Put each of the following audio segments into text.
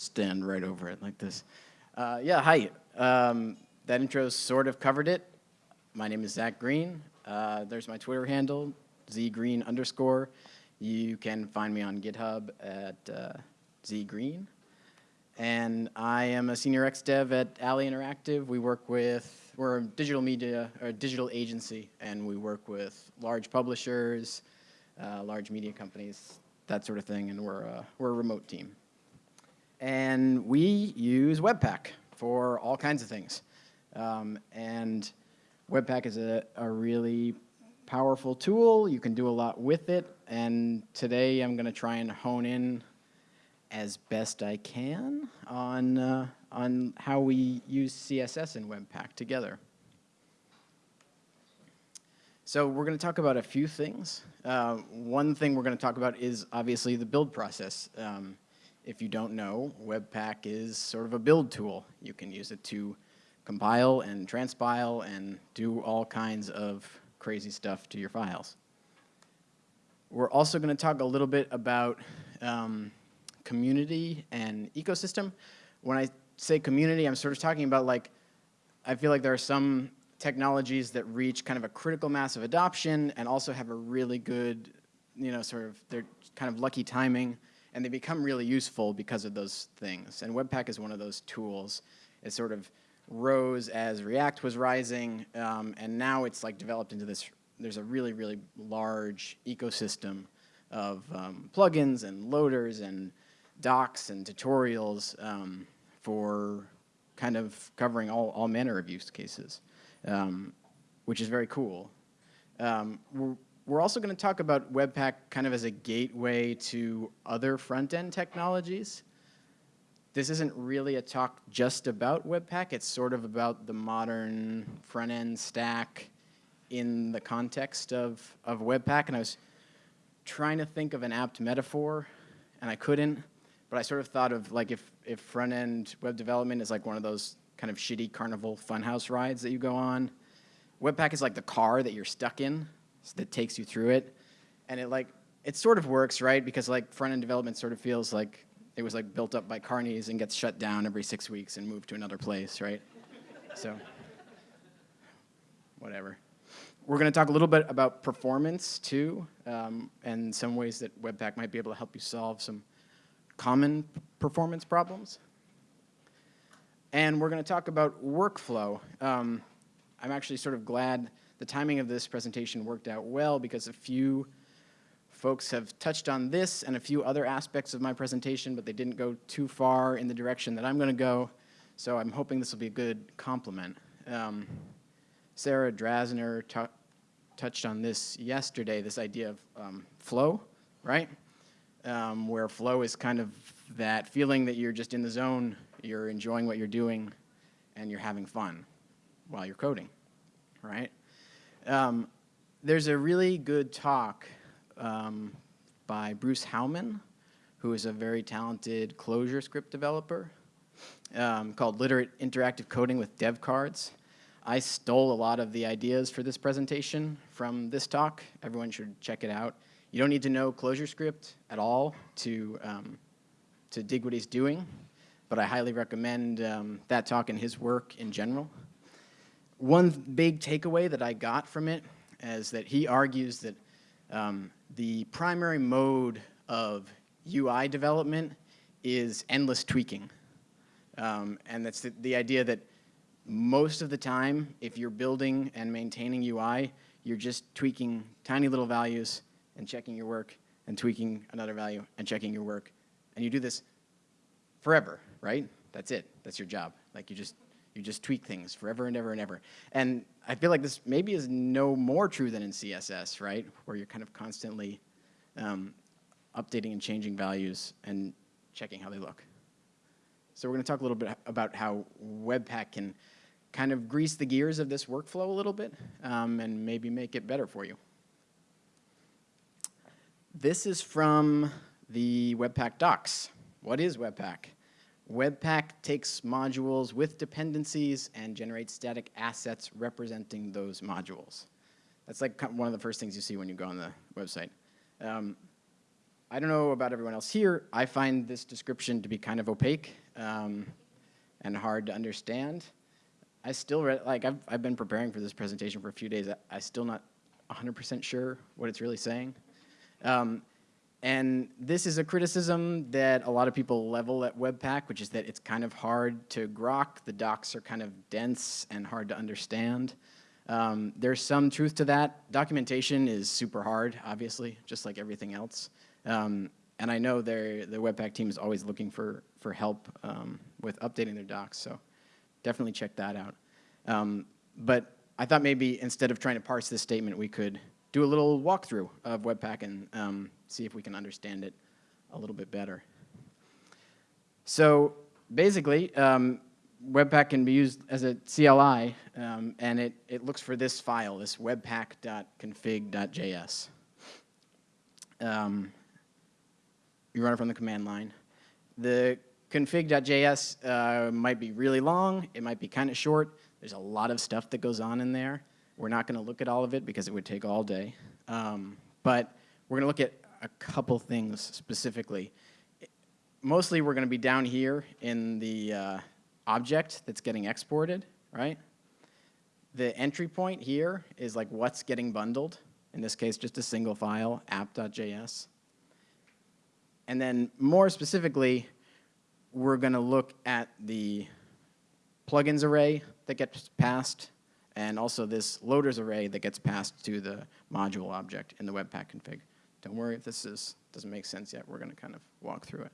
stand right over it like this. Uh, yeah, hi. Um, that intro sort of covered it. My name is Zach Green. Uh, there's my Twitter handle, zgreen underscore. You can find me on GitHub at uh, zgreen. And I am a senior X dev at Alley Interactive. We work with, we're a digital media, or a digital agency, and we work with large publishers, uh, large media companies, that sort of thing, and we're, uh, we're a remote team. And we use Webpack for all kinds of things. Um, and Webpack is a, a really powerful tool. You can do a lot with it. And today I'm going to try and hone in as best I can on, uh, on how we use CSS and Webpack together. So we're going to talk about a few things. Uh, one thing we're going to talk about is obviously the build process. Um, if you don't know, Webpack is sort of a build tool. You can use it to compile and transpile and do all kinds of crazy stuff to your files. We're also going to talk a little bit about um, community and ecosystem. When I say community, I'm sort of talking about like, I feel like there are some technologies that reach kind of a critical mass of adoption and also have a really good, you know, sort of, they're kind of lucky timing and they become really useful because of those things. And Webpack is one of those tools. It sort of rose as React was rising, um, and now it's like developed into this, there's a really, really large ecosystem of um, plugins and loaders and docs and tutorials um, for kind of covering all, all manner of use cases, um, which is very cool. We're, we're also going to talk about Webpack kind of as a gateway to other front-end technologies. This isn't really a talk just about Webpack. It's sort of about the modern front-end stack in the context of, of Webpack. And I was trying to think of an apt metaphor, and I couldn't. But I sort of thought of like if, if front-end web development is like one of those kind of shitty carnival funhouse rides that you go on. Webpack is like the car that you're stuck in that takes you through it. And it like, it sort of works, right? Because like front-end development sort of feels like it was like built up by carnies and gets shut down every six weeks and moved to another place, right? so, whatever. We're going to talk a little bit about performance too, um, and some ways that Webpack might be able to help you solve some common performance problems. And we're going to talk about workflow. Um, I'm actually sort of glad the timing of this presentation worked out well because a few folks have touched on this and a few other aspects of my presentation, but they didn't go too far in the direction that I'm going to go. So I'm hoping this will be a good complement. Um, Sarah Drasner touched on this yesterday, this idea of um, flow, right? Um, where flow is kind of that feeling that you're just in the zone, you're enjoying what you're doing, and you're having fun while you're coding, right? Um, there's a really good talk um, by Bruce Hauman, who is a very talented ClojureScript developer, um, called Literate Interactive Coding with Devcards. I stole a lot of the ideas for this presentation from this talk. Everyone should check it out. You don't need to know ClojureScript at all to, um, to dig what he's doing, but I highly recommend um, that talk and his work in general. One big takeaway that I got from it is that he argues that um, the primary mode of UI development is endless tweaking. Um, and that's the, the, idea that most of the time, if you're building and maintaining UI, you're just tweaking tiny little values and checking your work and tweaking another value and checking your work. And you do this forever, right? That's it. That's your job. Like you just you just tweak things forever and ever and ever. And I feel like this maybe is no more true than in CSS, right? Where you're kind of constantly um, updating and changing values and checking how they look. So we're going to talk a little bit about how Webpack can kind of grease the gears of this workflow a little bit um, and maybe make it better for you. This is from the Webpack docs. What is Webpack? Webpack takes modules with dependencies and generates static assets representing those modules. That's like one of the first things you see when you go on the website. Um, I don't know about everyone else here. I find this description to be kind of opaque um, and hard to understand. I still read, like, I've, I've been preparing for this presentation for a few days. I, I still not 100% sure what it's really saying. Um, and this is a criticism that a lot of people level at Webpack, which is that it's kind of hard to grok. The docs are kind of dense and hard to understand. Um, there's some truth to that. Documentation is super hard, obviously, just like everything else. Um, and I know the Webpack team is always looking for, for help um, with updating their docs, so definitely check that out. Um, but I thought maybe instead of trying to parse this statement, we could do a little walkthrough of Webpack and um, see if we can understand it a little bit better. So basically, um, Webpack can be used as a CLI, um, and it, it looks for this file, this webpack.config.js. Um, you run it from the command line. The config.js uh, might be really long, it might be kind of short. There's a lot of stuff that goes on in there. We're not going to look at all of it because it would take all day. Um, but we're going to look at a couple things specifically. Mostly we're going to be down here in the uh, object that's getting exported, right? The entry point here is like what's getting bundled. In this case, just a single file, app.js. And then more specifically, we're going to look at the plugins array that gets passed and also this loaders array that gets passed to the module object in the Webpack config. Don't worry if this is, doesn't make sense yet. We're going to kind of walk through it.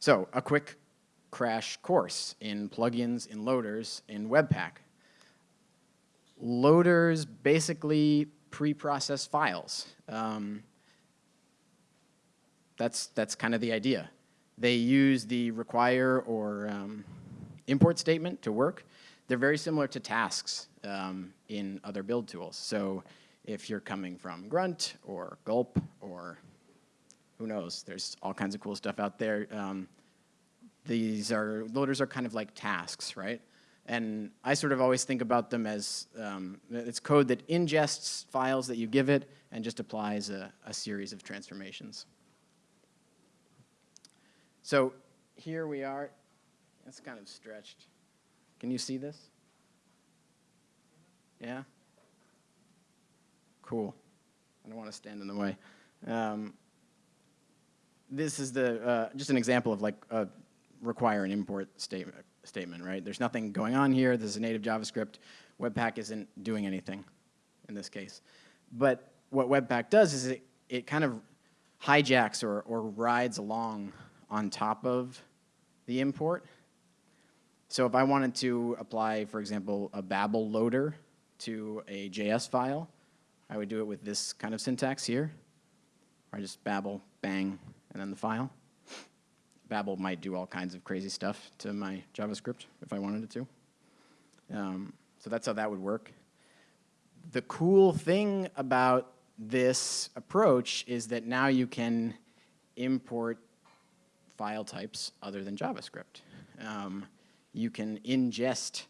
So a quick crash course in plugins, in loaders, in Webpack. Loaders basically pre-process files. Um, that's, that's kind of the idea. They use the require or um, import statement to work, they're very similar to tasks um, in other build tools. So if you're coming from Grunt or Gulp or who knows, there's all kinds of cool stuff out there. Um, these are, loaders are kind of like tasks, right? And I sort of always think about them as, um, it's code that ingests files that you give it and just applies a, a series of transformations. So here we are, it's kind of stretched. Can you see this? Yeah? Cool. I don't want to stand in the way. Um, this is the, uh, just an example of like a require an import statement, statement, right? There's nothing going on here. This is a native JavaScript. Webpack isn't doing anything in this case. But what Webpack does is it, it kind of hijacks or, or rides along on top of the import. So if I wanted to apply, for example, a Babel loader to a JS file, I would do it with this kind of syntax here. I just Babel, bang, and then the file. Babel might do all kinds of crazy stuff to my JavaScript if I wanted it to. Um, so that's how that would work. The cool thing about this approach is that now you can import file types other than JavaScript. Um, you can ingest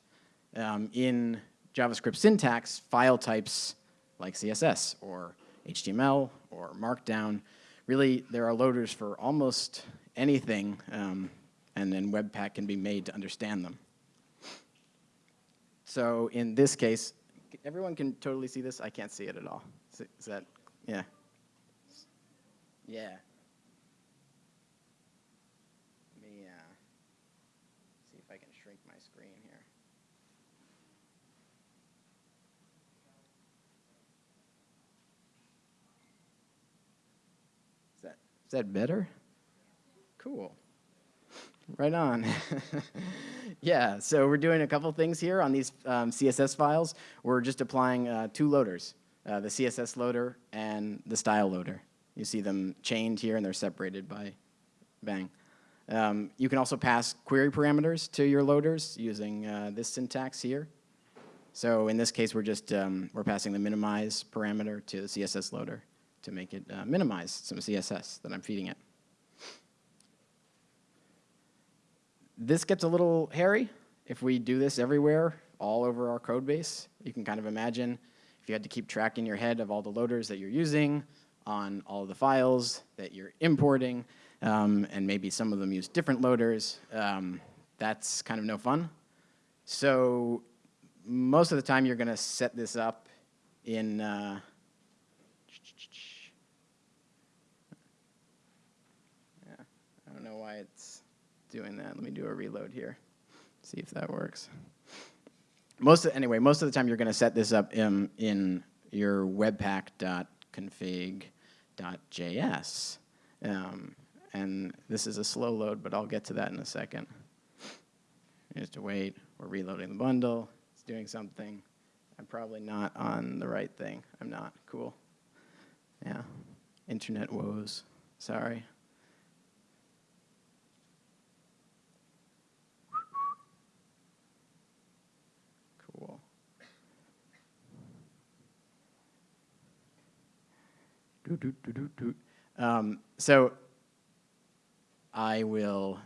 um, in JavaScript syntax file types like CSS or HTML or Markdown. Really, there are loaders for almost anything, um, and then Webpack can be made to understand them. So in this case, everyone can totally see this? I can't see it at all. Is, that, yeah. Yeah. That better? Cool. Right on. yeah, so we're doing a couple things here on these um, CSS files. We're just applying uh, two loaders, uh, the CSS loader and the style loader. You see them chained here and they're separated by bang. Um, you can also pass query parameters to your loaders using uh, this syntax here. So in this case, we're just um, we're passing the minimize parameter to the CSS loader to make it uh, minimize some CSS that I'm feeding it. This gets a little hairy if we do this everywhere, all over our code base. You can kind of imagine if you had to keep track in your head of all the loaders that you're using, on all the files that you're importing, um, and maybe some of them use different loaders. Um, that's kind of no fun. So most of the time you're going to set this up in uh, yeah, I don't know why it's doing that. Let me do a reload here, see if that works. Most of, anyway, most of the time you're going to set this up in, in your webpack.config.js. Um, and this is a slow load, but I'll get to that in a second. Just to wait, we're reloading the bundle, it's doing something. I'm probably not on the right thing. I'm not, cool. Yeah, internet woes, sorry. Cool. Um, so I will,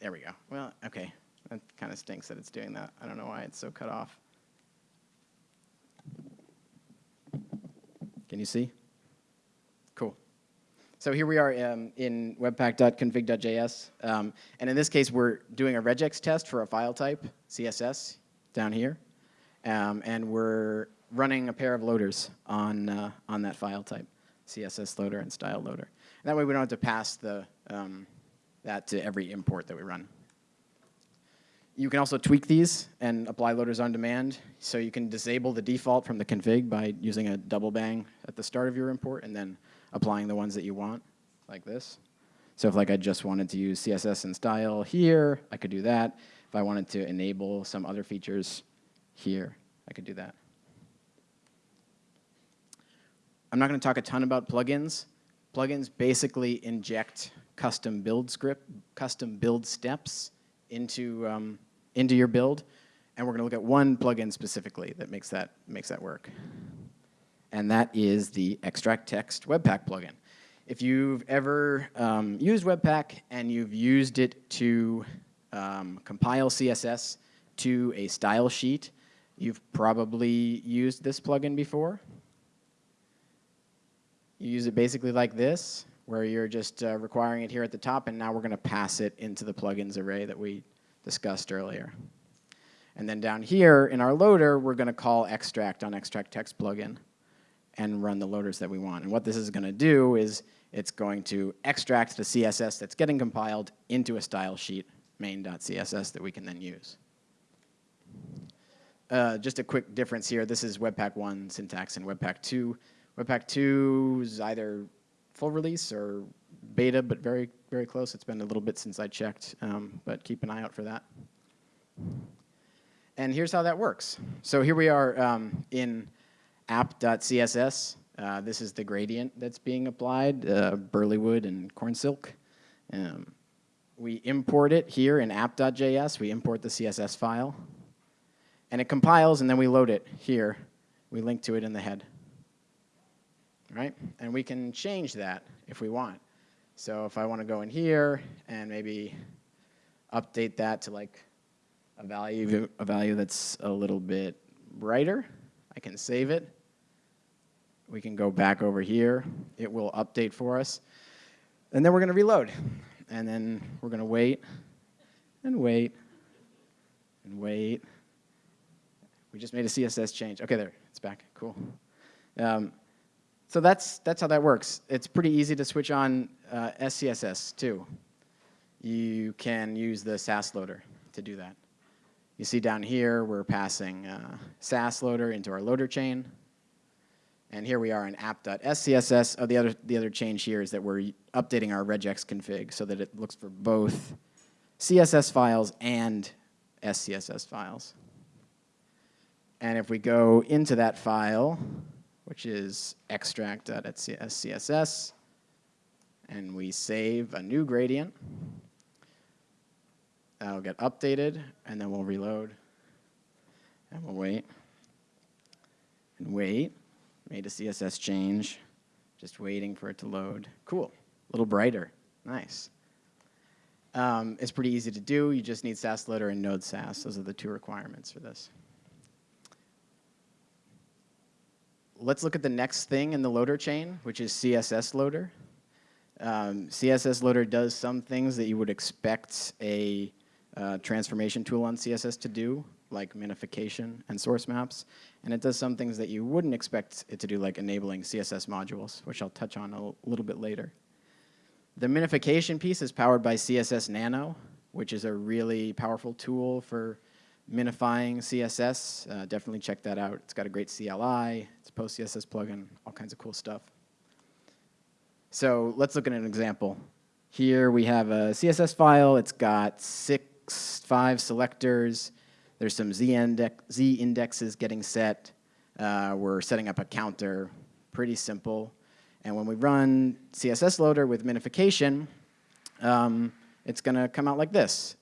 there we go. Well, okay, that kind of stinks that it's doing that. I don't know why it's so cut off. Can you see? Cool. So here we are um, in webpack.config.js. Um, and in this case, we're doing a regex test for a file type, CSS, down here. Um, and we're running a pair of loaders on, uh, on that file type, CSS loader and style loader. And that way we don't have to pass the, um, that to every import that we run. You can also tweak these and apply loaders on demand. So you can disable the default from the config by using a double bang at the start of your import and then applying the ones that you want, like this. So if like I just wanted to use CSS and style here, I could do that. If I wanted to enable some other features here, I could do that. I'm not going to talk a ton about plugins. Plugins basically inject custom build script, custom build steps into um, into your build, and we're going to look at one plugin specifically that makes that, makes that work. And that is the Extract Text Webpack plugin. If you've ever um, used Webpack and you've used it to um, compile CSS to a style sheet, you've probably used this plugin before. You use it basically like this, where you're just uh, requiring it here at the top, and now we're going to pass it into the plugins array that we discussed earlier. And then down here in our loader, we're going to call extract on extract text plugin and run the loaders that we want. And what this is going to do is it's going to extract the CSS that's getting compiled into a style sheet, main.css, that we can then use. Uh, just a quick difference here. This is Webpack 1 syntax and Webpack 2. Webpack 2 is either full release or beta, but very, very close. It's been a little bit since I checked, um, but keep an eye out for that. And here's how that works. So here we are um, in app.css. Uh, this is the gradient that's being applied, uh, Burlywood and Cornsilk. Um, we import it here in app.js. We import the CSS file. And it compiles, and then we load it here. We link to it in the head. Right? And we can change that if we want. So if I want to go in here and maybe update that to like a value, a value that's a little bit brighter, I can save it. We can go back over here. It will update for us. And then we're going to reload. And then we're going to wait and wait and wait. We just made a CSS change. Okay, there, it's back. Cool. Um, so that's, that's how that works. It's pretty easy to switch on uh, SCSS too. You can use the Sass loader to do that. You see down here, we're passing uh, Sass loader into our loader chain. And here we are in app.scss. Oh, the other, the other change here is that we're updating our regex config so that it looks for both CSS files and SCSS files. And if we go into that file, which is extract.scss, and we save a new gradient. That'll get updated, and then we'll reload, and we'll wait, and wait. Made a CSS change, just waiting for it to load. Cool, a little brighter, nice. Um, it's pretty easy to do. You just need Sass loader and Node Sass. Those are the two requirements for this. Let's look at the next thing in the loader chain, which is CSS loader. Um, CSS loader does some things that you would expect a uh, transformation tool on CSS to do, like minification and source maps. And it does some things that you wouldn't expect it to do, like enabling CSS modules, which I'll touch on a little bit later. The minification piece is powered by CSS Nano, which is a really powerful tool for minifying CSS. Uh, definitely check that out. It's got a great CLI, it's a post-CSS plugin, all kinds of cool stuff. So let's look at an example. Here we have a CSS file. It's got six, five selectors. There's some Z, index, Z indexes getting set. Uh, we're setting up a counter, pretty simple. And when we run CSS loader with minification, um, it's going to come out like this.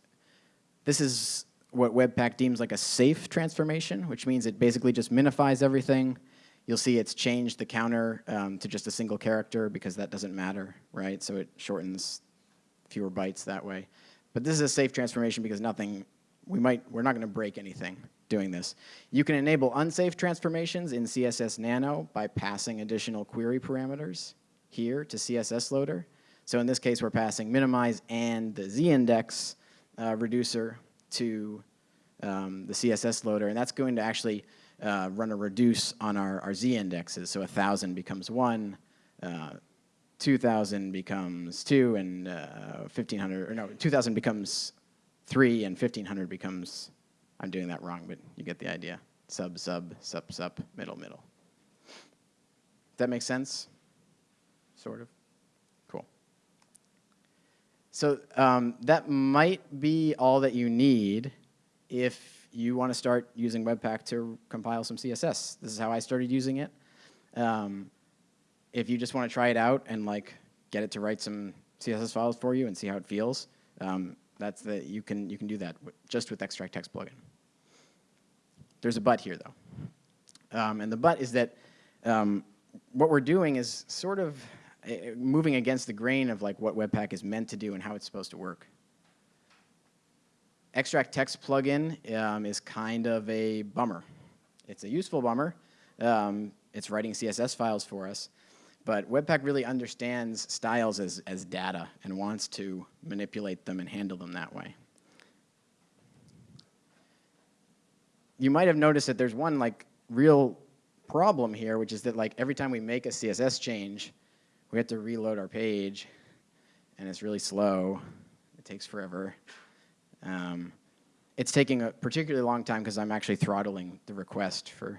This is what Webpack deems like a safe transformation, which means it basically just minifies everything. You'll see it's changed the counter um, to just a single character because that doesn't matter, right? So it shortens fewer bytes that way. But this is a safe transformation because nothing, we might, we're not gonna break anything doing this. You can enable unsafe transformations in CSS Nano by passing additional query parameters here to CSS loader. So in this case, we're passing minimize and the z-index uh, reducer to um, the CSS loader, and that's going to actually uh, run a reduce on our, our z indexes. So 1,000 becomes 1, uh, 2,000 becomes 2, and uh, 1,500, or no, 2,000 becomes 3, and 1,500 becomes, I'm doing that wrong, but you get the idea. Sub, sub, sub, sub, middle, middle. That makes sense? Sort of? So um, that might be all that you need if you want to start using Webpack to compile some CSS. This is how I started using it. Um, if you just want to try it out and like get it to write some CSS files for you and see how it feels, um, that's the, you can, you can do that just with Extract Text plugin. There's a but here though. Um, and the but is that um, what we're doing is sort of moving against the grain of like what Webpack is meant to do and how it's supposed to work. Extract text plugin um, is kind of a bummer. It's a useful bummer. Um, it's writing CSS files for us. But Webpack really understands styles as, as data and wants to manipulate them and handle them that way. You might have noticed that there's one like real problem here, which is that like every time we make a CSS change, we have to reload our page, and it's really slow. It takes forever. Um, it's taking a particularly long time because I'm actually throttling the request for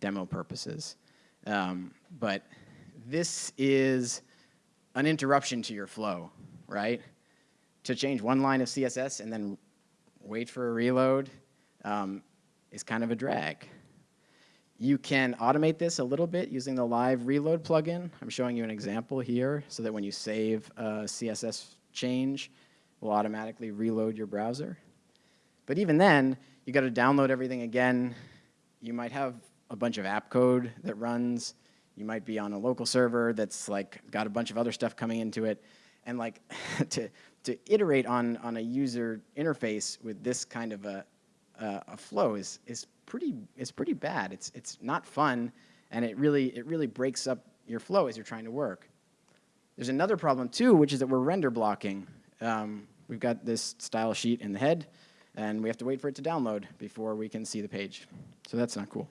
demo purposes. Um, but this is an interruption to your flow, right? To change one line of CSS and then wait for a reload um, is kind of a drag. You can automate this a little bit using the live reload plugin. I'm showing you an example here so that when you save a CSS change, it will automatically reload your browser. But even then, you got to download everything again. You might have a bunch of app code that runs. You might be on a local server that's like got a bunch of other stuff coming into it. And like to, to iterate on, on a user interface with this kind of a, uh, a flow is, is, pretty, is pretty bad. It's, it's not fun, and it really, it really breaks up your flow as you're trying to work. There's another problem too, which is that we're render blocking. Um, we've got this style sheet in the head, and we have to wait for it to download before we can see the page. So that's not cool.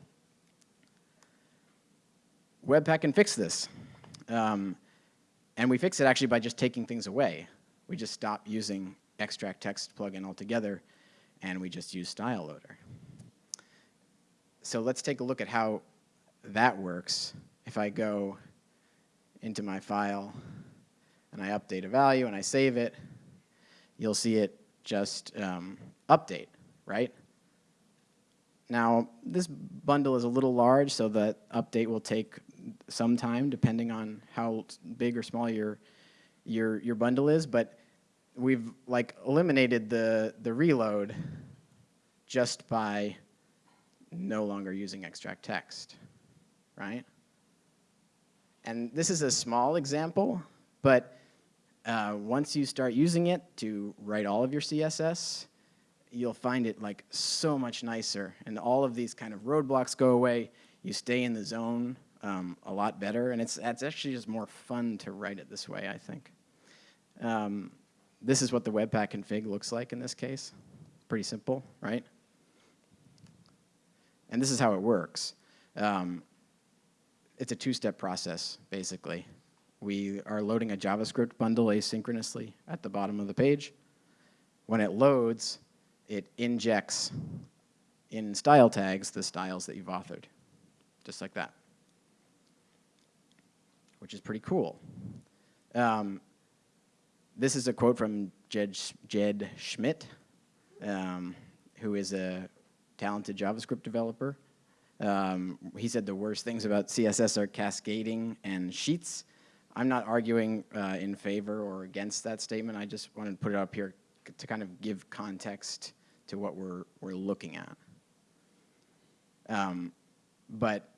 Webpack can fix this. Um, and we fix it actually by just taking things away. We just stop using extract text plugin altogether, and we just use style loader. So let's take a look at how that works. If I go into my file and I update a value and I save it, you'll see it just um, update, right? Now, this bundle is a little large, so the update will take some time depending on how big or small your, your, your bundle is, but we've like eliminated the, the reload just by no longer using extract text, right? And this is a small example, but uh, once you start using it to write all of your CSS, you'll find it like so much nicer and all of these kind of roadblocks go away. You stay in the zone um, a lot better, and it's, it's actually just more fun to write it this way, I think. Um, this is what the Webpack config looks like in this case. Pretty simple, right? And this is how it works. Um, it's a two-step process, basically. We are loading a JavaScript bundle asynchronously at the bottom of the page. When it loads, it injects in style tags the styles that you've authored, just like that, which is pretty cool. Um, this is a quote from Jed, Jed Schmidt, um, who is a talented JavaScript developer. Um, he said the worst things about CSS are cascading and sheets. I'm not arguing uh, in favor or against that statement. I just wanted to put it up here to kind of give context to what we're, we're looking at. Um, but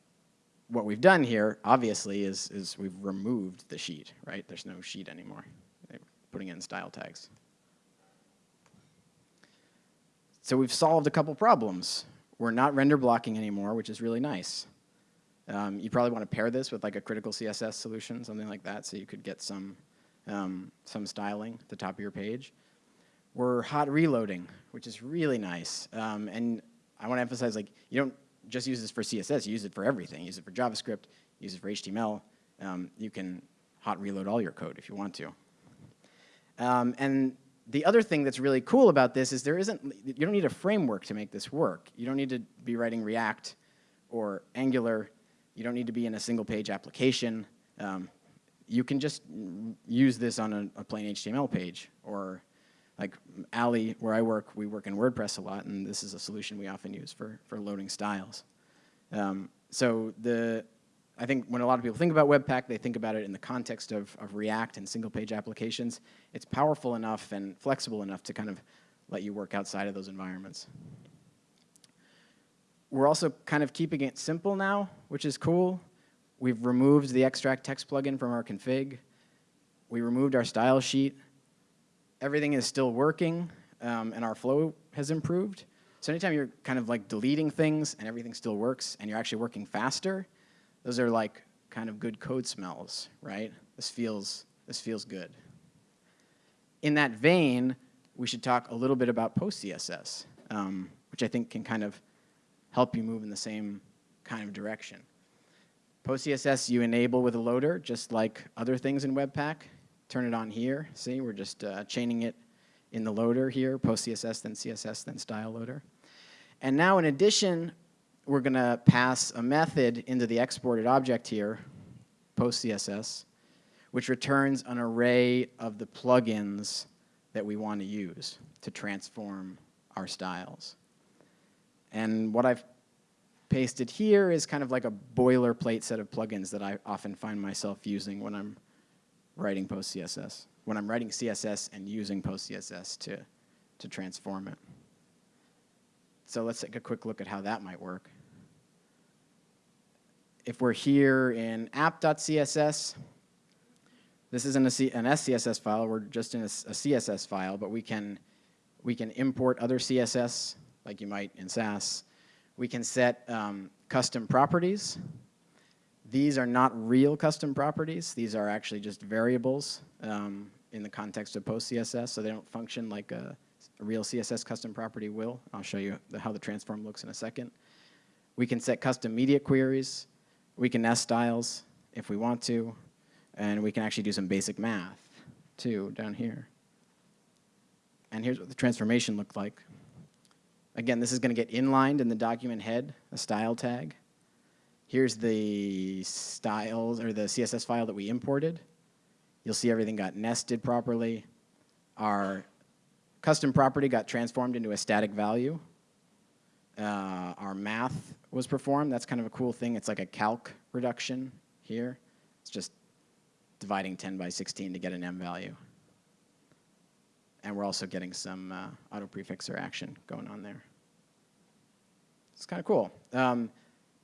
what we've done here, obviously, is, is we've removed the sheet, right? There's no sheet anymore. Putting in style tags. So we've solved a couple problems. We're not render blocking anymore, which is really nice. Um, you probably want to pair this with like a critical CSS solution, something like that, so you could get some, um, some styling at the top of your page. We're hot reloading, which is really nice. Um, and I want to emphasize, like, you don't just use this for CSS, you use it for everything. Use it for JavaScript, use it for HTML. Um, you can hot reload all your code if you want to. Um, and the other thing that's really cool about this is there isn't, you don't need a framework to make this work. You don't need to be writing React or Angular. You don't need to be in a single page application. Um, you can just use this on a, a, plain HTML page or like Alley, where I work, we work in WordPress a lot, and this is a solution we often use for, for loading styles. Um, so the, I think when a lot of people think about Webpack, they think about it in the context of, of React and single-page applications. It's powerful enough and flexible enough to kind of let you work outside of those environments. We're also kind of keeping it simple now, which is cool. We've removed the extract text plugin from our config. We removed our style sheet. Everything is still working, um, and our flow has improved. So anytime you're kind of like deleting things and everything still works, and you're actually working faster, those are like kind of good code smells, right? This feels, this feels good. In that vein, we should talk a little bit about PostCSS, um, which I think can kind of help you move in the same kind of direction. PostCSS you enable with a loader, just like other things in Webpack. Turn it on here. See, we're just uh, chaining it in the loader here, PostCSS, then CSS, then style loader. And now in addition, we're going to pass a method into the exported object here, PostCSS, which returns an array of the plugins that we want to use to transform our styles. And what I've pasted here is kind of like a boilerplate set of plugins that I often find myself using when I'm writing PostCSS, when I'm writing CSS and using PostCSS to, to transform it. So let's take a quick look at how that might work if we're here in app.css, this isn't an SCSS file, we're just in a, a, CSS file, but we can, we can import other CSS, like you might in Sass. We can set um, custom properties. These are not real custom properties. These are actually just variables um, in the context of PostCSS, so they don't function like a, a real CSS custom property will. I'll show you the, how the transform looks in a second. We can set custom media queries. We can nest styles if we want to, and we can actually do some basic math too down here. And here's what the transformation looked like. Again, this is going to get inlined in the document head, a style tag. Here's the styles or the CSS file that we imported. You'll see everything got nested properly. Our custom property got transformed into a static value. Uh, our math was performed. That's kind of a cool thing. It's like a calc reduction here. It's just dividing 10 by 16 to get an em value. And we're also getting some uh, auto prefixer action going on there. It's kind of cool. Um,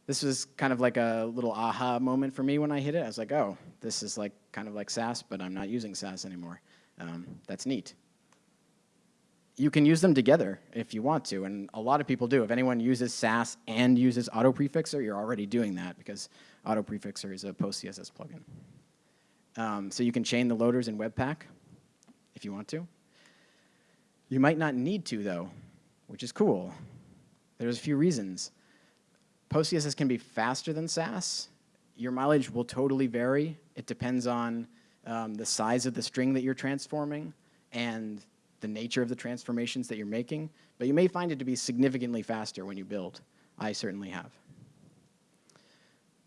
this was kind of like a little aha moment for me when I hit it. I was like, oh, this is like kind of like Sass, but I'm not using Sass anymore. Um, that's neat. You can use them together if you want to, and a lot of people do. If anyone uses Sass and uses AutoPrefixer, you're already doing that because AutoPrefixer is a post-CSS plugin. Um, so you can chain the loaders in Webpack if you want to. You might not need to, though, which is cool. There's a few reasons. PostCSS can be faster than Sass. Your mileage will totally vary. It depends on um, the size of the string that you're transforming and the nature of the transformations that you're making, but you may find it to be significantly faster when you build. I certainly have.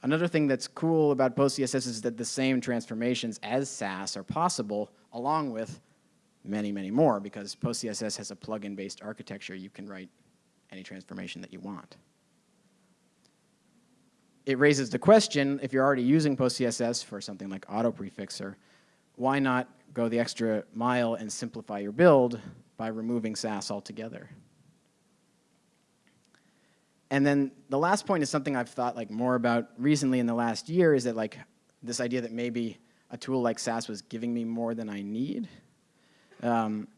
Another thing that's cool about PostCSS is that the same transformations as Sass are possible along with many, many more because PostCSS has a plugin-based architecture. You can write any transformation that you want. It raises the question, if you're already using PostCSS for something like auto prefixer, why not go the extra mile and simplify your build by removing Sass altogether? And then the last point is something I've thought like more about recently in the last year is that like this idea that maybe a tool like Sass was giving me more than I need. Um,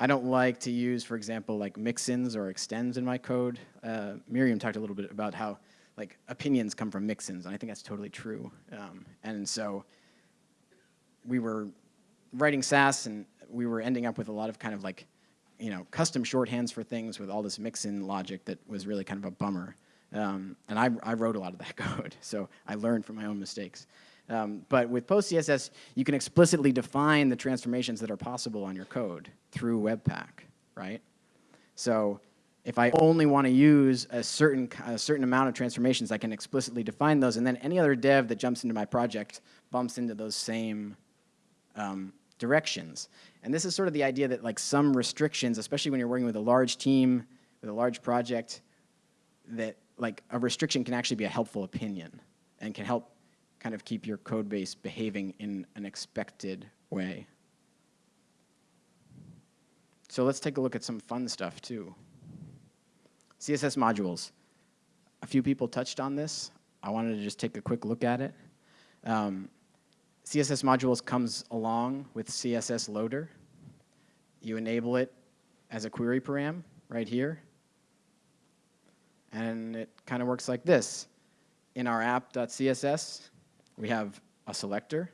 I don't like to use, for example, like mixins or extends in my code. Uh, Miriam talked a little bit about how like opinions come from mixins, and I think that's totally true. Um, and so we were writing Sass, and we were ending up with a lot of kind of like, you know, custom shorthands for things with all this mix-in logic that was really kind of a bummer. Um, and I, I wrote a lot of that code, so I learned from my own mistakes. Um, but with PostCSS, you can explicitly define the transformations that are possible on your code through Webpack, right? So if I only want to use a certain, a certain amount of transformations, I can explicitly define those, and then any other dev that jumps into my project bumps into those same um, directions. And this is sort of the idea that like some restrictions, especially when you're working with a large team, with a large project, that like a restriction can actually be a helpful opinion and can help kind of keep your code base behaving in an expected way. So let's take a look at some fun stuff too. CSS modules. A few people touched on this. I wanted to just take a quick look at it. Um, CSS modules comes along with CSS loader. You enable it as a query param right here. And it kind of works like this. In our app.css, we have a selector.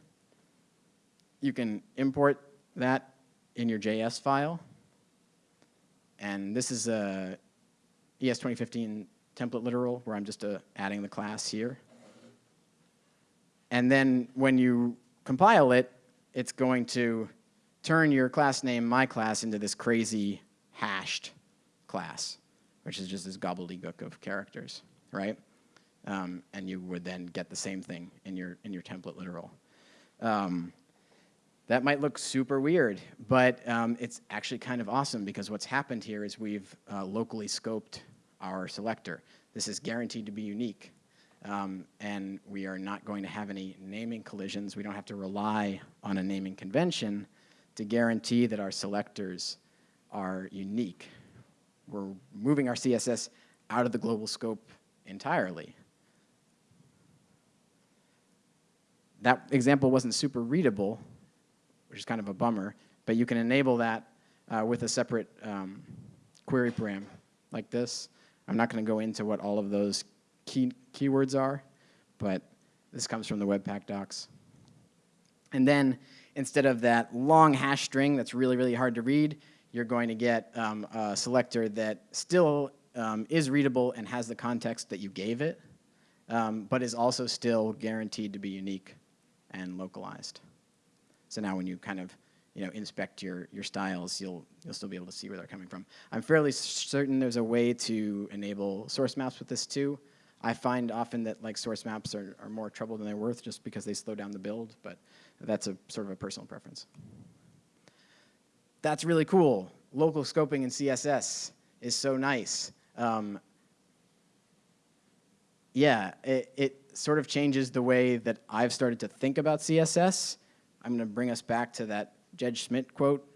You can import that in your JS file. And this is a ES 2015 template literal where I'm just uh, adding the class here. And then when you compile it, it's going to turn your class name, my class, into this crazy hashed class, which is just this gobbledygook of characters, right? um, and you would then get the same thing in your, in your template literal. Um, that might look super weird, but um, it's actually kind of awesome because what's happened here is we've uh, locally scoped our selector. This is guaranteed to be unique, um, and we are not going to have any naming collisions. We don't have to rely on a naming convention to guarantee that our selectors are unique. We're moving our CSS out of the global scope entirely. that example wasn't super readable, which is kind of a bummer, but you can enable that uh, with a separate um, query param like this. I'm not going to go into what all of those key keywords are, but this comes from the Webpack docs. And then instead of that long hash string that's really, really hard to read, you're going to get um, a selector that still um, is readable and has the context that you gave it, um, but is also still guaranteed to be unique and localized. So now when you kind of you know, inspect your, your styles, you'll, you'll still be able to see where they're coming from. I'm fairly certain there's a way to enable source maps with this too. I find often that like source maps are, are more trouble than they're worth just because they slow down the build, but that's a sort of a personal preference. That's really cool. Local scoping in CSS is so nice. Um, yeah, it, it sort of changes the way that I've started to think about CSS. I'm going to bring us back to that Jed Schmidt quote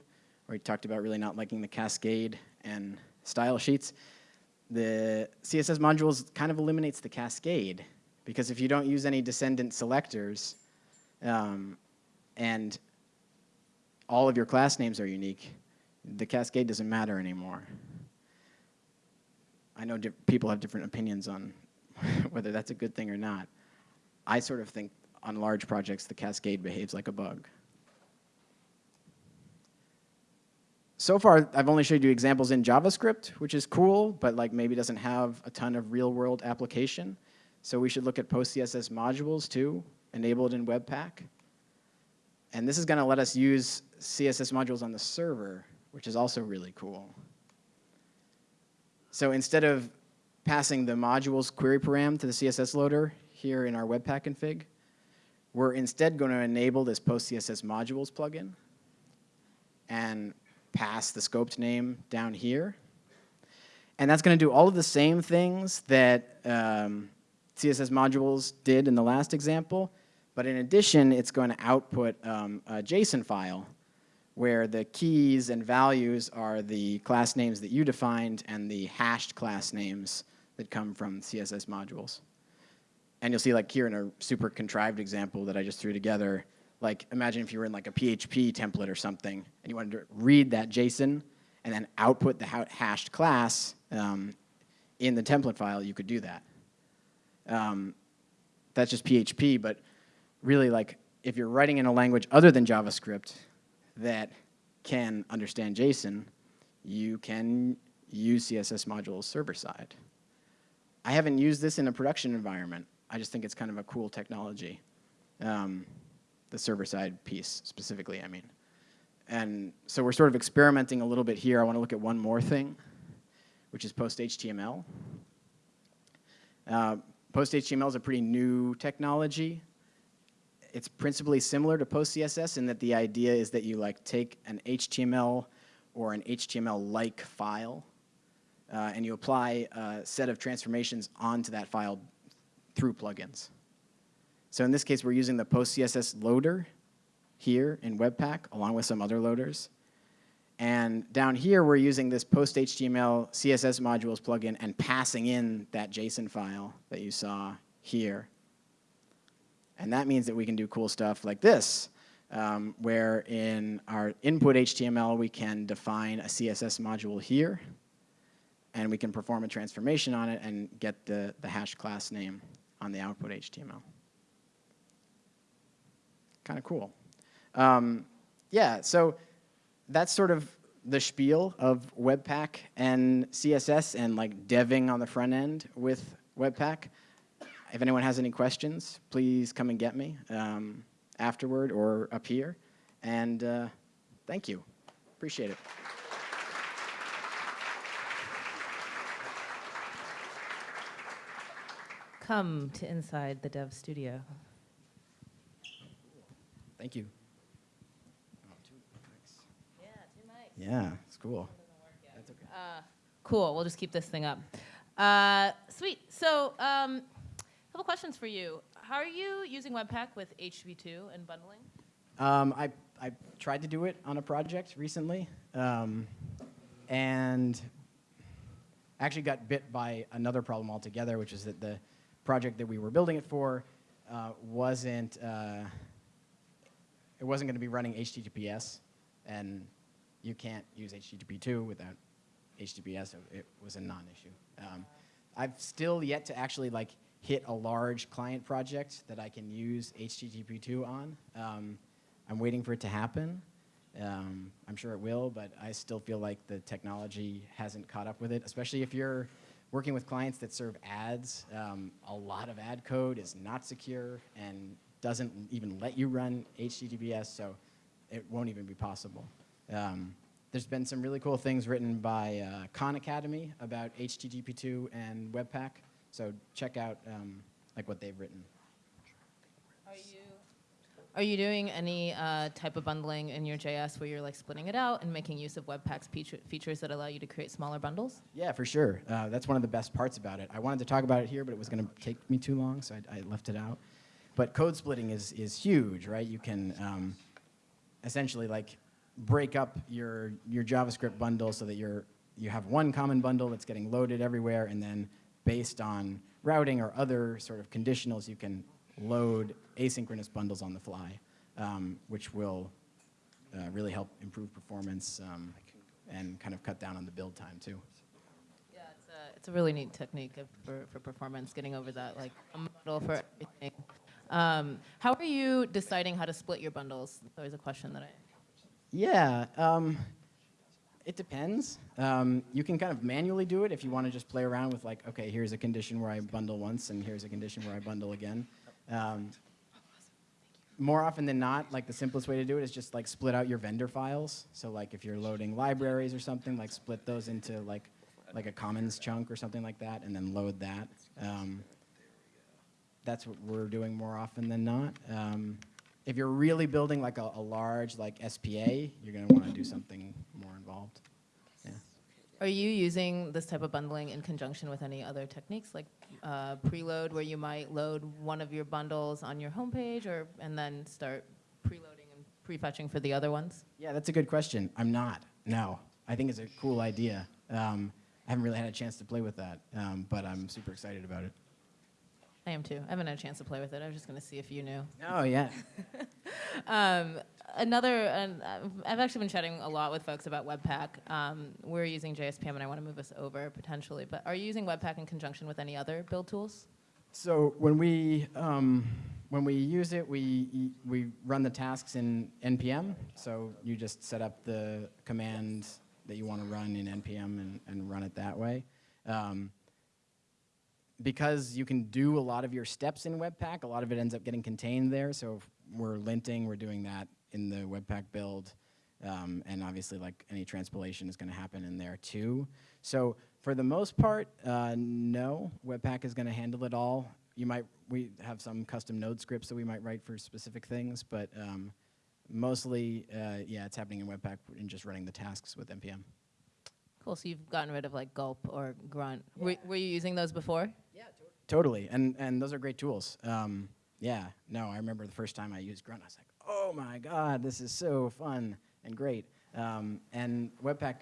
where he talked about really not liking the cascade and style sheets. The CSS modules kind of eliminates the cascade because if you don't use any descendant selectors um, and all of your class names are unique, the cascade doesn't matter anymore. I know people have different opinions on whether that's a good thing or not. I sort of think on large projects the cascade behaves like a bug. So far, I've only showed you examples in JavaScript, which is cool, but like maybe doesn't have a ton of real-world application. So we should look at PostCSS modules too, enabled in Webpack. And this is going to let us use CSS modules on the server, which is also really cool. So instead of passing the modules query param to the CSS loader here in our Webpack config, we're instead going to enable this PostCSS modules plugin and pass the scoped name down here. And that's going to do all of the same things that um, CSS modules did in the last example, but in addition, it's going to output um, a JSON file where the keys and values are the class names that you defined and the hashed class names that come from CSS modules. And you'll see like here in a super contrived example that I just threw together, like imagine if you were in like a PHP template or something and you wanted to read that JSON and then output the hashed class um, in the template file, you could do that. Um, that's just PHP, but really like if you're writing in a language other than JavaScript that can understand JSON, you can use CSS modules server side. I haven't used this in a production environment. I just think it's kind of a cool technology. Um, the server side piece specifically, I mean. And so we're sort of experimenting a little bit here. I want to look at one more thing, which is PostHTML. Uh, PostHTML is a pretty new technology it's principally similar to PostCSS in that the idea is that you like take an HTML or an HTML-like file uh, and you apply a set of transformations onto that file through plugins. So in this case, we're using the PostCSS css loader here in Webpack along with some other loaders. And down here, we're using this PostHTML CSS modules plugin and passing in that JSON file that you saw here. And that means that we can do cool stuff like this, um, where in our input HTML, we can define a CSS module here, and we can perform a transformation on it and get the, the hash class name on the output HTML. Kind of cool. Um, yeah, so that's sort of the spiel of Webpack and CSS and like deving on the front end with Webpack. If anyone has any questions, please come and get me um, afterward or up here. And uh, thank you. Appreciate it. Come to inside the dev studio. Thank you. Yeah, two mics. Yeah, it's cool. That's okay. Uh, cool. We'll just keep this thing up. Uh, sweet. So um, couple questions for you. How are you using Webpack with HTTP2 and bundling? Um, I, I tried to do it on a project recently, um, and actually got bit by another problem altogether, which is that the project that we were building it for uh, wasn't uh, it wasn't going to be running HTTPS, and you can't use HTTP2 without HTTPS. It was a non-issue. Um, I've still yet to actually like hit a large client project that I can use HTTP2 on. Um, I'm waiting for it to happen. Um, I'm sure it will, but I still feel like the technology hasn't caught up with it, especially if you're working with clients that serve ads. Um, a lot of ad code is not secure and doesn't even let you run HTTPS, so it won't even be possible. Um, there's been some really cool things written by uh, Khan Academy about HTTP2 and Webpack. So check out um, like what they've written. Are you are you doing any uh, type of bundling in your JS where you're like splitting it out and making use of Webpack's features that allow you to create smaller bundles? Yeah, for sure. Uh, that's one of the best parts about it. I wanted to talk about it here, but it was going to take me too long, so I, I, left it out. But code splitting is is huge, right? You can um, essentially like break up your your JavaScript bundle so that you're you have one common bundle that's getting loaded everywhere, and then based on routing or other sort of conditionals, you can load asynchronous bundles on the fly, um, which will uh, really help improve performance. Um, and kind of cut down on the build time too. Yeah, it's a, it's a really neat technique for, for performance, getting over that like a model for everything. Um, how are you deciding how to split your bundles? That's always a question that I. Yeah, um, it depends. Um, you can kind of manually do it if you want to just play around with like, okay, here's a condition where I bundle once, and here's a condition where I bundle again. Um, more often than not, like the simplest way to do it is just like split out your vendor files. So like if you're loading libraries or something, like split those into like like a commons chunk or something like that, and then load that. Um, that's what we're doing more often than not. Um, if you're really building like a, a large like SPA, you're going to want to do something more involved. Yeah. Are you using this type of bundling in conjunction with any other techniques, like uh, preload, where you might load one of your bundles on your homepage, or and then start preloading and prefetching for the other ones? Yeah, that's a good question. I'm not. No, I think it's a cool idea. Um, I haven't really had a chance to play with that, um, but I'm super excited about it. I am too. I haven't had a chance to play with it. I was just going to see if you knew. Oh yeah. Um, another, I've- I've actually been chatting a lot with folks about Webpack. Um, we're using JSPM, and I want to move us over potentially. But are you using Webpack in conjunction with any other build tools? So when we um, when we use it, we we run the tasks in npm. So you just set up the command that you want to run in npm and, and run it that way. Um, because you can do a lot of your steps in Webpack, a lot of it ends up getting contained there. So we're linting, we're doing that in the Webpack build. Um, and obviously, like any transpilation is going to happen in there too. So for the most part, uh, no, Webpack is going to handle it all. You might we have some custom node scripts that we might write for specific things, but um, mostly, uh, yeah, it's happening in Webpack and just running the tasks with npm. Cool. So you've gotten rid of like Gulp or Grunt. Were, were you using those before? Yeah, totally, and and those are great tools. Um, yeah, no, I remember the first time I used Grunt, I was like, oh my god, this is so fun and great. Um, and Webpack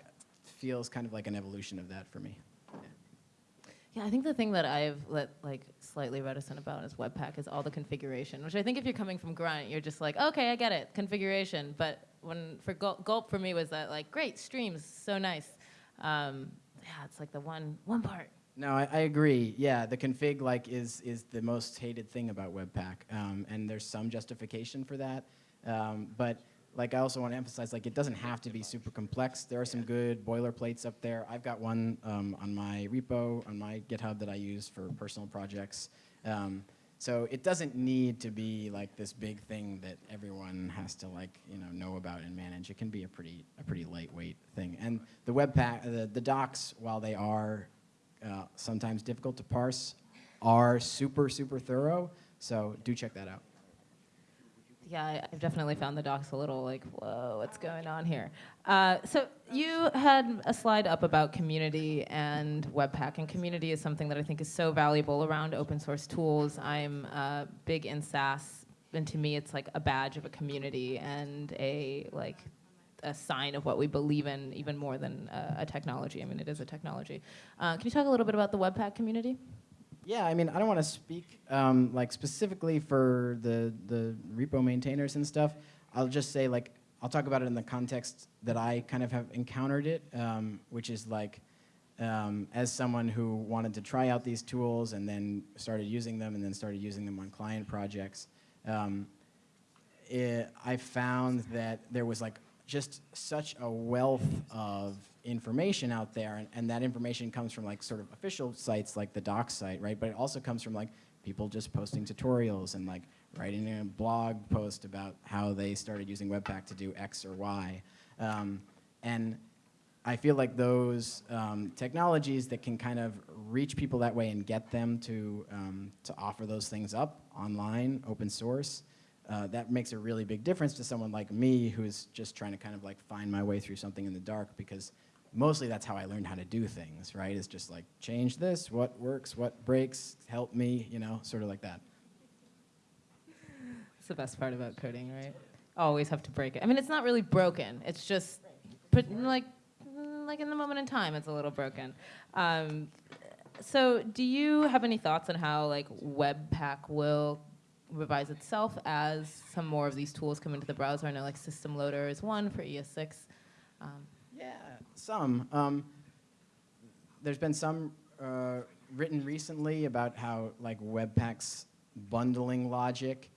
feels kind of like an evolution of that for me. Yeah, I think the thing that I've let like slightly reticent about is Webpack is all the configuration, which I think if you're coming from Grunt, you're just like, okay, I get it, configuration. But when for Gulp, Gulp for me was that like, great streams, so nice. Um, yeah, it's like the one one part. No, I, I agree. Yeah, the config like is is the most hated thing about Webpack, um, and there's some justification for that. Um, but like I also want to emphasize, like it doesn't have to be super complex. There are some good boilerplates up there. I've got one um, on my repo on my GitHub that I use for personal projects. So it doesn't need to be like this big thing that everyone has to like you know know about and manage. It can be a pretty a pretty lightweight thing. And the Webpack, the, the docs, while they are uh, sometimes difficult to parse, are super, super thorough. So do check that out. Yeah, I've definitely found the docs a little like, whoa, what's going on here? Uh, so you had a slide up about community and Webpack, and community is something that I think is so valuable around open source tools. I'm uh, big in Sass, and to me, it's like a badge of a community and a like a sign of what we believe in, even more than uh, a technology. I mean, it is a technology. Uh, can you talk a little bit about the Webpack community? Yeah, I mean, I don't want to speak um, like specifically for the the repo maintainers and stuff. I'll just say like I'll talk about it in the context that I kind of have encountered it, um, which is like um, as someone who wanted to try out these tools and then started using them and then started using them on client projects. Um, it, I found that there was like just such a wealth of information out there, and, and that information comes from like sort of official sites like the docs site, right? But it also comes from like people just posting tutorials and like writing a blog post about how they started using Webpack to do X or Y. Um, and I feel like those um, technologies that can kind of reach people that way and get them to, um, to offer those things up online, open source, uh, that makes a really big difference to someone like me who's just trying to kind of like find my way through something in the dark because mostly that's how I learned how to do things, right? It's just like change this, what works, what breaks, help me, you know, sort of like that. It's the best part about coding, right? Always have to break it. I mean, it's not really broken. It's just put, like like in the moment in time, it's a little broken. Um, so, do you have any thoughts on how like Webpack will revise itself as some more of these tools come into the browser? I know like System Loader is one for ES6. Um, Yeah, some. Um, there's been some uh, written recently about how like Webpack's bundling logic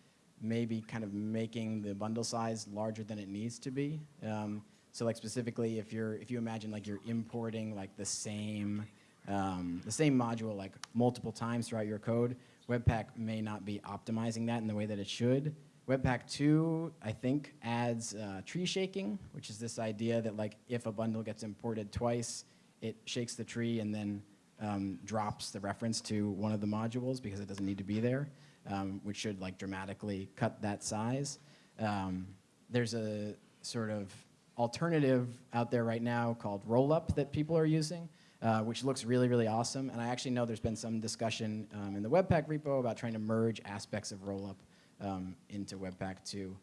may be kind of making the bundle size larger than it needs to be. Um, so like specifically, if you're if you imagine like you're importing like the same um, the same module like multiple times throughout your code, Webpack may not be optimizing that in the way that it should. Webpack 2, I think, adds uh, tree shaking, which is this idea that like if a bundle gets imported twice, it shakes the tree and then um, drops the reference to one of the modules because it doesn't need to be there, um, which should like dramatically cut that size. Um, there's a sort of alternative out there right now called Rollup that people are using, uh, which looks really, really awesome. And I actually know there's been some discussion um, in the Webpack repo about trying to merge aspects of Rollup um, into Webpack 2.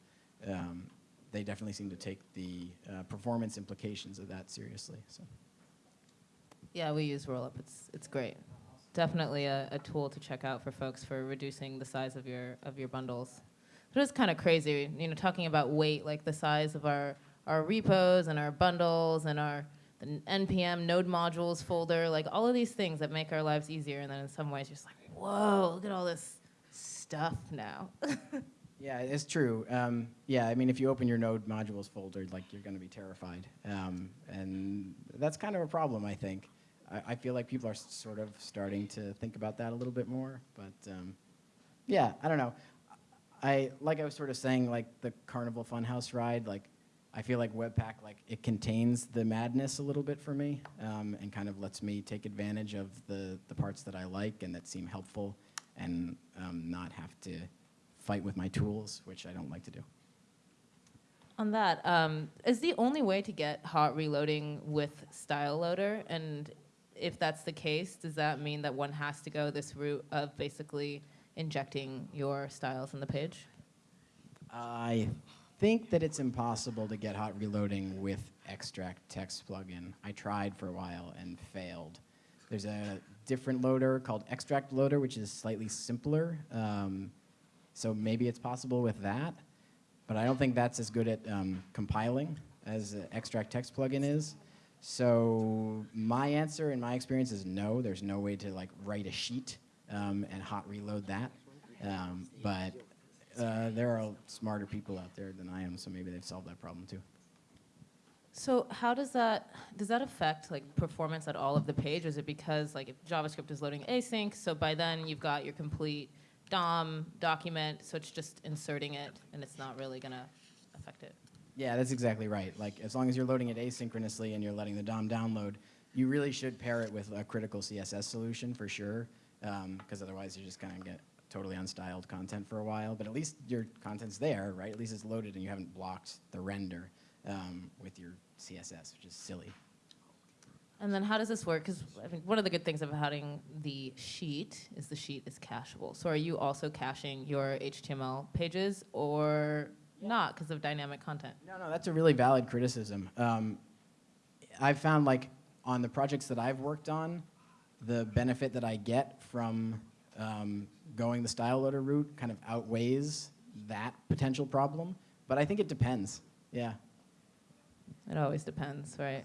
Um, they definitely seem to take the uh, performance implications of that seriously. So. Yeah, we use Rollup. It's it's great. Definitely a, a tool to check out for folks for reducing the size of your of your bundles. But it's kind of crazy, you know, talking about weight, like the size of our our repos and our bundles and our npm node modules folder, like all of these things that make our lives easier. And then in some ways, you're just like, whoa, look at all this stuff now. Yeah, it's true. Um, yeah, I mean, if you open your node modules folder, like you're going to be terrified, um, and that's kind of a problem, I think. I, I feel like people are sort of starting to think about that a little bit more, but um, yeah, I don't know. I like I was sort of saying, like the Carnival Funhouse ride, like I feel like Webpack, like it contains the madness a little bit for me, um, and kind of lets me take advantage of the the parts that I like and that seem helpful, and um, not have to fight with my tools, which I don't like to do. On that, um, is the only way to get hot reloading with style loader? And if that's the case, does that mean that one has to go this route of basically injecting your styles in the page? I think that it's impossible to get hot reloading with extract text plugin. I tried for a while and failed. There's a different loader called extract loader, which is slightly simpler. Um, so maybe it's possible with that, but I don't think that's as good at um, compiling as uh, extract text plugin is. So my answer in my experience is no. There's no way to like write a sheet um, and hot reload that. Um, but uh, there are smarter people out there than I am, so maybe they've solved that problem too. So how does that does that affect like performance at all of the page? Is it because like if JavaScript is loading async, so by then you've got your complete DOM document, so it's just inserting it and it's not really gonna affect it. Yeah, that's exactly right. Like as long as you're loading it asynchronously and you're letting the DOM download, you really should pair it with a critical CSS solution for sure, um, because otherwise you're just gonna get totally unstyled content for a while. But at least your content's there, right? At least it's loaded and you haven't blocked the render um, with your CSS, which is silly. And then how does this work? Because I mean, one of the good things about having the sheet is the sheet is cacheable. So are you also caching your HTML pages or not because of dynamic content? No, no, that's a really valid criticism. Um, I've found like on the projects that I've worked on, the benefit that I get from um, going the style loader route kind of outweighs that potential problem. But I think it depends. Yeah. It always depends, right?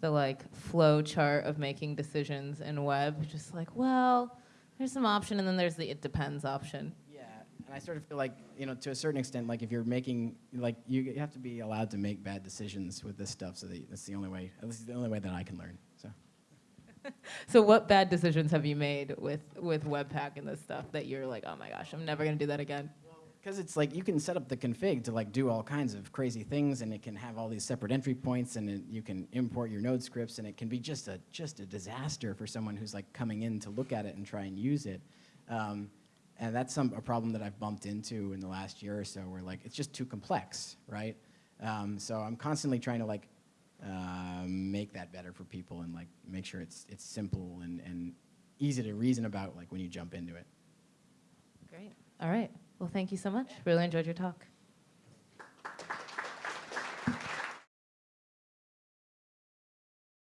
The like flow chart of making decisions in web, just like, well, there's some option, and then there's the it depends option. Yeah, and I sort of feel like, you know, to a certain extent, like if you're making, like you have to be allowed to make bad decisions with this stuff. So that, that's the only way. This is the only way that I can learn. So. So, what bad decisions have you made with with Webpack and this stuff that you're like, oh my gosh, I'm never gonna do that again? Because it's like you can set up the config to like do all kinds of crazy things, and it can have all these separate entry points, and it, you can import your node scripts, and it can be just a just a disaster for someone who's like coming in to look at it and try and use it. Um, and that's some a problem that I've bumped into in the last year or so, where like it's just too complex, right? Um, so I'm constantly trying to like uh, make that better for people and like make sure it's it's simple and and easy to reason about like when you jump into it. Great. All right. Well, thank you so much. Really enjoyed your talk.